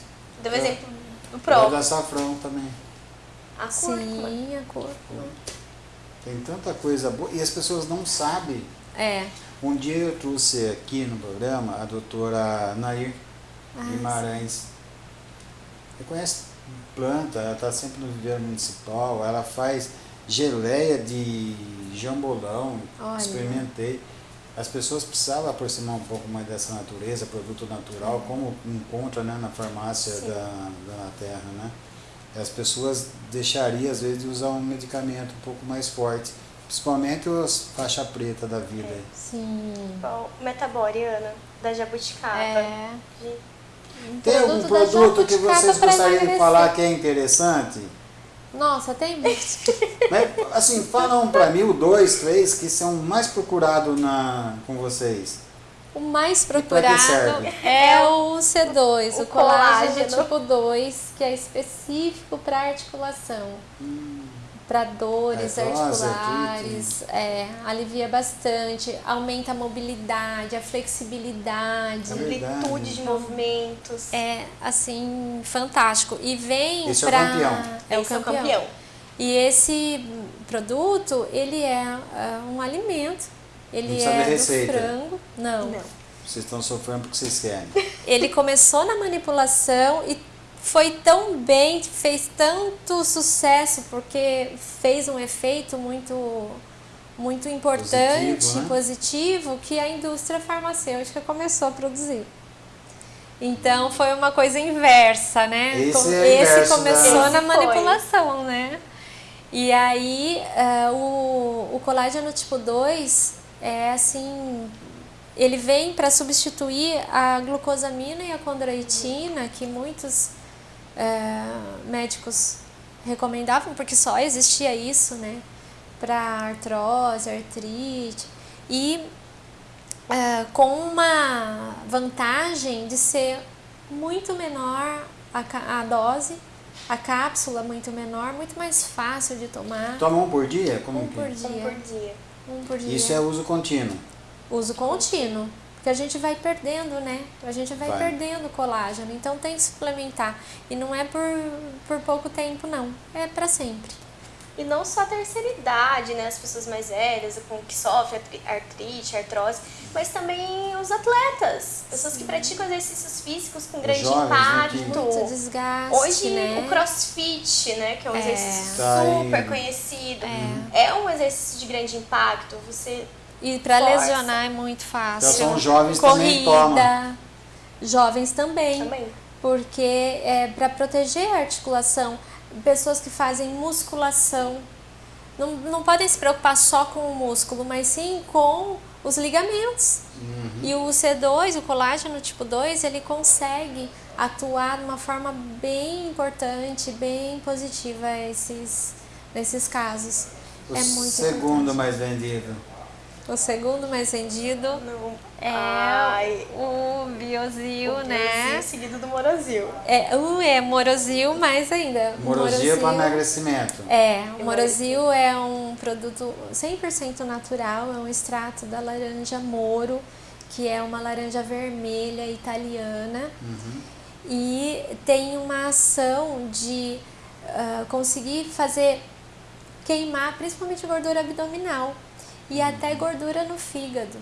Deu Eu- exemplo do O próprio. da açafrão também. A cúrcuma. Sim, a cor. Tem tanta coisa boa e as pessoas não sabem. É. Um dia eu trouxe aqui no programa a doutora Nair Ah, Guimarães. Você conhece planta, ela está sempre no viveiro municipal, ela faz geleia de jambolão, Olha. experimentei. As pessoas precisavam aproximar um pouco mais dessa natureza, produto natural, como encontra né, na farmácia Sim. da, da terra, né? As pessoas deixariam, às vezes, de usar um medicamento um pouco mais forte, principalmente os faixa preta da vida. aí. Sim. Igual o Metabore, Ana, da jabuticaba. É. De- Tem algum produto que vocês gostariam de falar que é interessante? Nossa, tem muitos. Mas, assim, fala um pra mim, o dois, três, que são mais procurados na, com vocês. O mais pra que procurado serve? é o C2, o, O colágeno, colágeno. tipo 2, que é específico para articulação. Para dores Artrose, articulares, é, alivia bastante, aumenta a mobilidade, a flexibilidade. É. Amplitude de movimentos. É assim, fantástico. E vem Esse é o pra... campeão. É o é o campeão. campeão. E esse produto, ele é ah, um alimento. Ele é do receita. frango. Não. Não. Vocês estão sofrendo porque vocês querem. Ele começou na manipulação e foi tão bem, fez tanto sucesso porque fez um efeito muito muito importante, Positivo, né? positivo, que a indústria farmacêutica começou a produzir. Então foi uma coisa inversa, né? Esse Com- é inverso começou da- na Esse foi. manipulação, né? E aí ah, o, o colágeno tipo 2 é assim, ele vem para substituir a glucosamina e a condroitina que muitos eh, médicos recomendavam, porque só existia isso, né? Para artrose, artrite. E eh, com uma vantagem de ser muito menor a, a dose, a cápsula muito menor, muito mais fácil de tomar. Toma um por dia? Como Um que- por Um dia. por dia. Um por dia. Isso é uso contínuo. uso contínuo. Porque a gente vai perdendo, né? A gente vai, Vai. perdendo colágeno. Então tem que suplementar. E não é por, por pouco tempo, não. É para sempre. E não só a terceira idade, né? As pessoas mais velhas, com que sofrem artri- artrite, artrose, mas também os atletas. Pessoas que praticam exercícios físicos com grande jovens, né, que- impacto. Muito desgaste, Hoje né? o crossfit, né, que é um É. exercício Tá aí. super conhecido, é. um exercício de grande impacto. Você E para lesionar é muito fácil. Então são jovens também Corrida. tomam. Jovens também. também. porque é para proteger a articulação. Pessoas que fazem musculação não, não podem se preocupar só com o músculo, mas sim com os ligamentos. Uhum. E o C2, o colágeno tipo 2, ele consegue atuar de uma forma bem importante, bem positiva esses, nesses casos. O é muito segundo importante. mais vendido. O segundo mais vendido Não. é Ai. o Biozil, o né? Biozil seguido do Morozil. É, o é Morozil mais ainda. Morozil, para emagrecimento. É, o Morozil é um produto 100% natural, é um extrato da laranja Moro, que é uma laranja vermelha italiana. Uhum. E tem uma ação de uh, conseguir fazer queimar principalmente gordura abdominal e até gordura no fígado.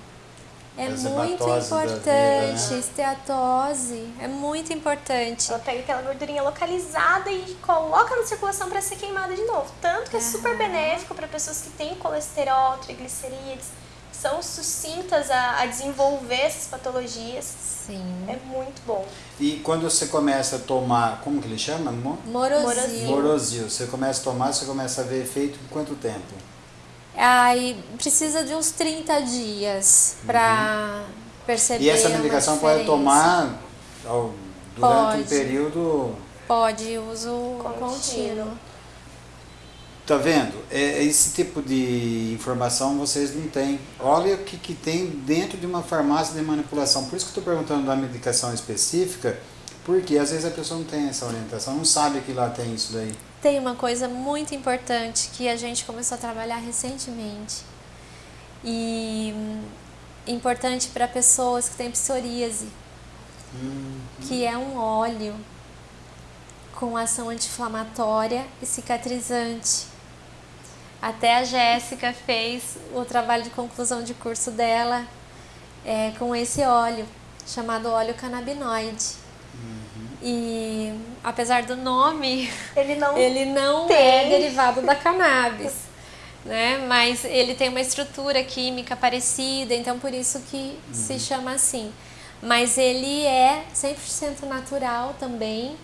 É muito importante, vida, né? esteatose, é muito importante. Ela pega aquela gordurinha localizada e coloca na circulação para ser queimada de novo. Tanto que é super benéfico para pessoas que têm colesterol, triglicerídeos, são sucintas a, a, desenvolver essas patologias. Sim. É muito bom. E quando você começa a tomar, como que ele chama? Morozil. Morozil. Você começa a tomar, você começa a ver efeito em quanto tempo? Aí precisa de uns 30 dias para uhum. perceber. E essa medicação pode tomar ao, durante pode. um período. Pode, uso contínuo. contínuo. Tá vendo? É, esse tipo de informação vocês não têm. Olha o que, que tem dentro de uma farmácia de manipulação. Por isso que eu estou perguntando da medicação específica, porque às vezes a pessoa não tem essa orientação, não sabe que lá tem isso daí. Tem uma coisa muito importante que a gente começou a trabalhar recentemente e hum, importante para pessoas que têm psoríase, uhum. que é um óleo com ação anti-inflamatória e cicatrizante. Até a Jéssica fez o trabalho de conclusão de curso dela é, com esse óleo, chamado óleo canabinoide. E apesar do nome, ele não, ele não é derivado da cannabis. né? Mas ele tem uma estrutura química parecida, então por isso que uhum. se chama assim. Mas ele é 100% natural também.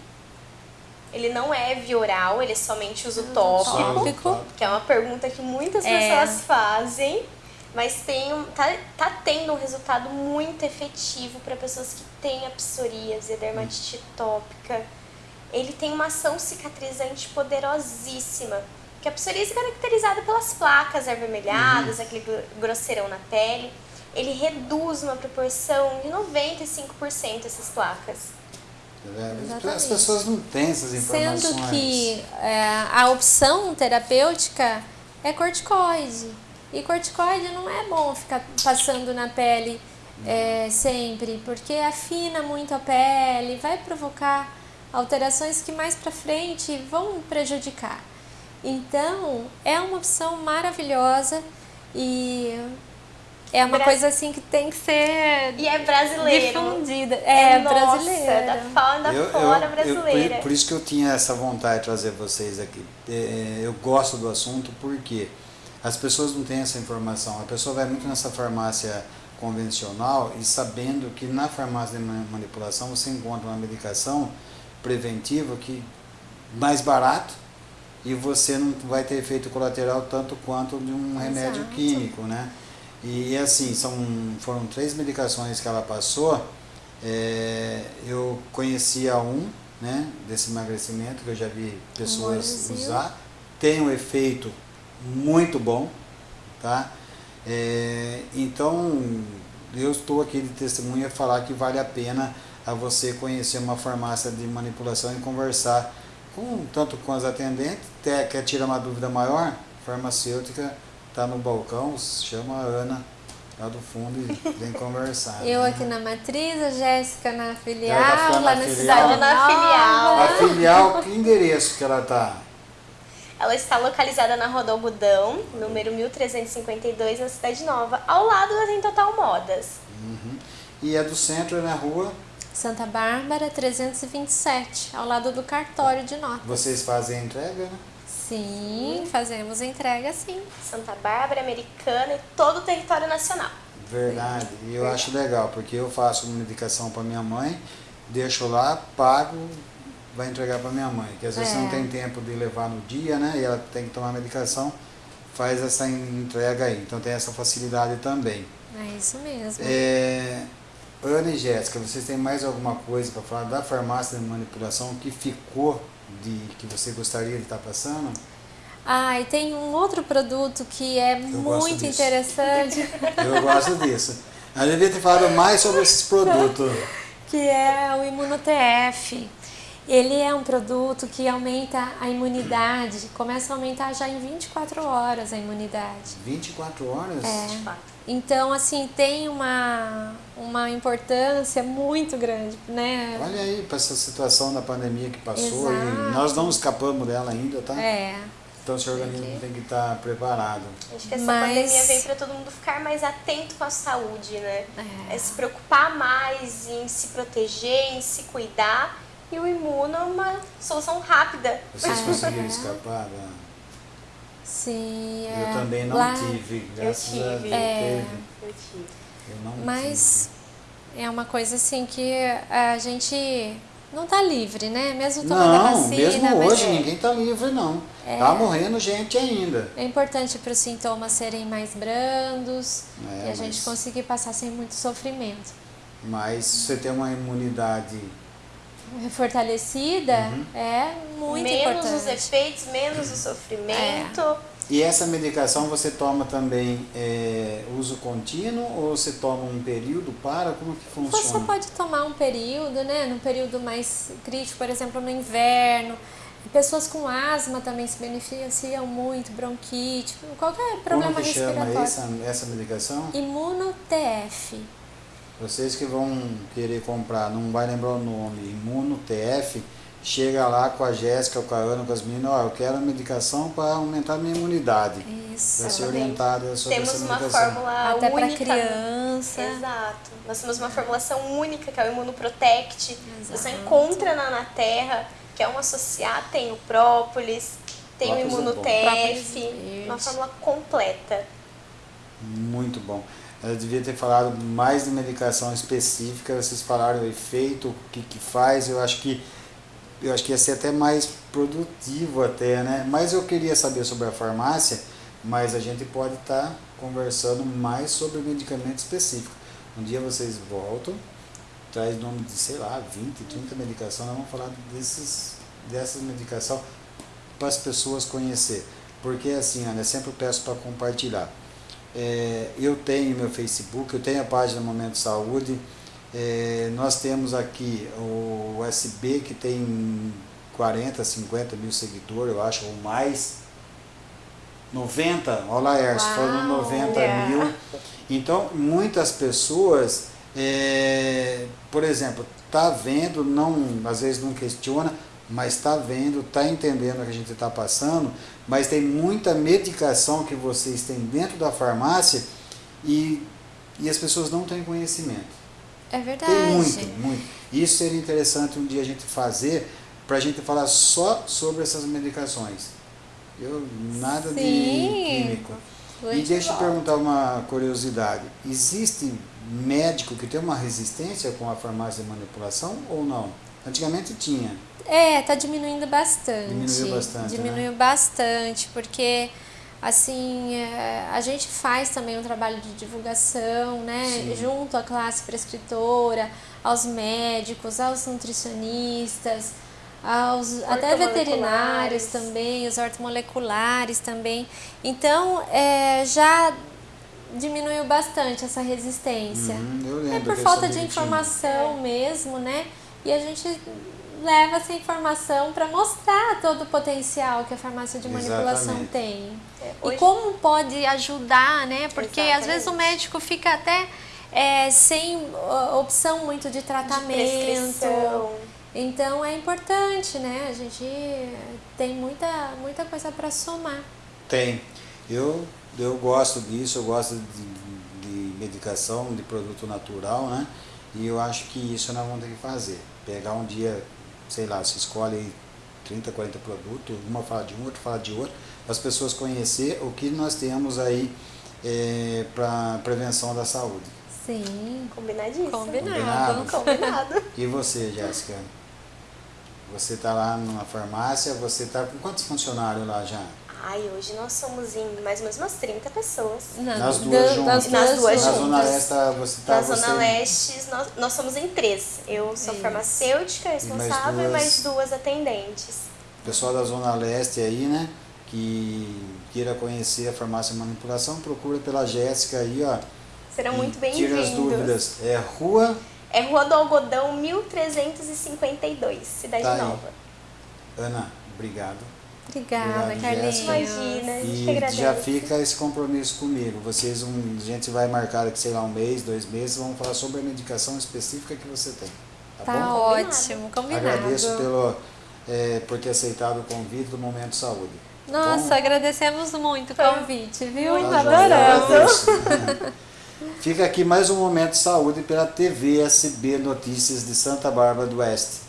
Ele não é via oral, ele é somente uso tópico, tópico, que é uma pergunta que muitas é. pessoas fazem mas tem um, tá, tá tendo um resultado muito efetivo para pessoas que têm a psoríase, a dermatite tópica. Ele tem uma ação cicatrizante poderosíssima, que a psoríase é caracterizada pelas placas avermelhadas, uhum. aquele grosseirão na pele. Ele reduz uma proporção de 95% essas placas. É, as pessoas não têm essas informações. Sendo que é, a opção terapêutica é corticoide. E corticoide não é bom ficar passando na pele é, sempre, porque afina muito a pele, vai provocar alterações que mais para frente vão prejudicar. Então, é uma opção maravilhosa e é uma Bra coisa assim que tem que ser e é brasileiro. difundida. É, é brasileira. da fora eu, fora eu, brasileira eu, por, por, isso que eu tinha essa vontade de trazer vocês aqui. É, eu gosto do assunto porque as pessoas não têm essa informação. A pessoa vai muito nessa farmácia convencional e sabendo que na farmácia de manipulação você encontra uma medicação preventiva que mais barato e você não vai ter efeito colateral tanto quanto de um remédio Exato. químico, né? E assim, são, foram três medicações que ela passou. É, eu conhecia um, né, desse emagrecimento, que eu já vi pessoas usar. Tem um efeito muito bom, tá? É, então, eu estou aqui de testemunha falar que vale a pena a você conhecer uma farmácia de manipulação e conversar com tanto com as atendentes, até quer tirar uma dúvida maior, farmacêutica está no balcão, chama a Ana lá do fundo e vem conversar. Eu né? aqui na matriz, a Jéssica na filial, tá lá na, cidade na filial. A filial, que endereço que ela está? Ela está localizada na Rua do Algodão, número 1352, na Cidade Nova, ao lado da Tem Total Modas. Uhum. E é do centro, é na rua? Santa Bárbara 327, ao lado do cartório de notas. Vocês fazem a entrega, né? Sim, fazemos entrega sim. Santa Bárbara, Americana e todo o território nacional. Verdade, e eu Verdade. acho legal, porque eu faço uma medicação para minha mãe deixo lá, pago, vai entregar para minha mãe. Que às vezes É. não tem tempo de levar no dia, né? E ela tem que tomar medicação, faz essa entrega aí. Então tem essa facilidade também. É isso mesmo. É, Ana e Jéssica, vocês têm mais alguma coisa para falar da farmácia de manipulação que ficou de que você gostaria de estar passando? Ah, e tem um outro produto que é gosto muito interessante, Eu gosto disso. Eu devia ter falado mais sobre esses produtos. que é o ImunoTF. Ele é um produto que aumenta a imunidade, começa a aumentar já em 24 horas a imunidade. 24 horas? É. Então, assim, tem uma, uma importância muito grande, né? Olha aí, para essa situação da pandemia que passou Exato. e nós não escapamos dela ainda, tá? É, Então o seu organismo tem que estar preparado. Acho que essa Mas- pandemia veio para todo mundo ficar mais atento com a saúde, né? É. É se preocupar mais em se proteger, em se cuidar. E o imuno é uma solução rápida. Vocês Ah, conseguiram é. escapar? da- sim. É. Eu também não Lá- tive, graças a tive. Deus. É. Eu tive. Eu não Mas é uma coisa assim que a gente não tá livre, né? Mesmo tive. tomando a Não, vacina. mesmo hoje é- ninguém tá livre não. Tá morrendo gente ainda. É importante para os sintomas serem mais brandos É, e a gente mas- conseguir passar sem muito sofrimento. Mas se você tem uma imunidade Fortalecida Uhum. é muito menos os importante. efeitos, menos o sofrimento. E essa medicação você toma também é, uso contínuo ou você toma um período para? Como que Você funciona? pode tomar um período, né? Num período mais crítico, por exemplo, no inverno. Pessoas com asma também se beneficiam muito, bronquite, qualquer problema Como que chama respiratório. essa, essa medicação? Imuno-TF. Vocês que vão querer comprar, não vai lembrar o nome, Imuno TF, chega lá com a Jéssica, com a Ana, com as meninas, ó, eu quero a medicação para aumentar a minha imunidade. Isso. Vai ser orientada sobre Temos essa uma medicação. fórmula Até para única. criança. Exato. Nós temos uma formulação única, que é o Imunoprotect. Você Exato. encontra na, na Terra, que é um associado, tem o própolis, tem Própolis é o. ImunoTF, Própolis uma fórmula completa. Muito bom. Eu devia ter falado mais de medicação específica, vocês falaram o efeito, o que, que faz, eu acho que eu acho que ia ser até mais produtivo até, né? Mas eu queria saber sobre a farmácia, mas a gente pode estar conversando mais sobre medicamento específico. Um dia vocês voltam, traz nome de, sei lá, 20, 30 medicações, nós vamos falar desses, dessas medicações para as pessoas conhecer. Porque assim, Ana, sempre peço para compartilhar. É, eu tenho meu Facebook, eu tenho a página Momento Saúde, é, nós temos aqui o USB que tem 40, 50 mil seguidores, eu acho, ou mais. 90, olha lá, Erso, falando Uau, 90 é. mil. Então, muitas pessoas, é, por exemplo, tá vendo, não, às vezes não questiona, mas está vendo, está entendendo o que a gente está passando, mas tem muita medicação que vocês têm dentro da farmácia e, e as pessoas não têm conhecimento. É verdade. Tem muito, muito. Isso seria interessante um dia a gente fazer para a gente falar só sobre essas medicações. Eu, nada de Sim. químico. Muito E deixa eu bom. perguntar uma curiosidade. Existe médico que tem uma resistência com a farmácia de manipulação ou não? Antigamente tinha. É, tá diminuindo bastante. Diminuiu bastante, né? Diminuiu bastante, porque assim, é, a gente faz também um trabalho de divulgação, né? Sim. Junto à classe prescritora, aos médicos, aos nutricionistas, aos até veterinários também, os ortomoleculares também. Então, é, já diminuiu bastante essa resistência. Uhum, eu É por falta de informação mesmo, né? E a gente leva essa informação para mostrar todo o potencial que a farmácia de manipulação Exatamente. tem. É, E hoje- como pode ajudar, né? Porque às vezes o Exatamente. médico fica até é, sem opção muito de de tratamento. prescrição. Então é importante, né? A gente tem muita, muita coisa para somar. Tem. Eu, eu gosto disso, eu gosto de, de medicação, de produto natural, né? E eu acho que isso nós vamos ter que fazer. Pegar um dia, sei lá, se escolhe aí 30, 40 produtos, uma fala de um, outro fala de outro, para as pessoas conhecer o que nós temos aí para prevenção da saúde. Sim. Combinadíssimo. Combinado. Combinado. E você, Jéssica? Você está lá numa farmácia, você está com quantos funcionários lá já? Ai, hoje nós somos em mais ou menos umas 30 pessoas. Na- Nas duas juntas. das Nas duas Na juntas. Zona Leste tá- você está... Na você... Zona Leste, nós, nós somos em três. Eu sou Isso. farmacêutica responsável e duas- mais duas atendentes. O pessoal da Zona Leste aí, né? Que queira conhecer a farmácia manipulação, procura pela Jéssica aí, ó. Serão E muito Tira as bem-vindos. dúvidas. É rua É Rua do Algodão, 1352, Cidade Tá aí. Nova. Ana, obrigado. Obrigada, Carlinhos. Imagina, a gente que E agradece. já fica esse compromisso comigo. Vocês, um, a gente vai marcar aqui, sei lá, um mês, dois meses, vamos falar sobre a medicação específica que você tem. Tá, Tá bom? ótimo, combinado. Agradeço pelo, é, por ter aceitado o convite do Momento Saúde. Nossa, Bom? agradecemos muito o convite, viu? muito Tá Adoramos. Fica aqui mais um Momento Saúde pela TV SB Notícias de Santa Bárbara do Oeste.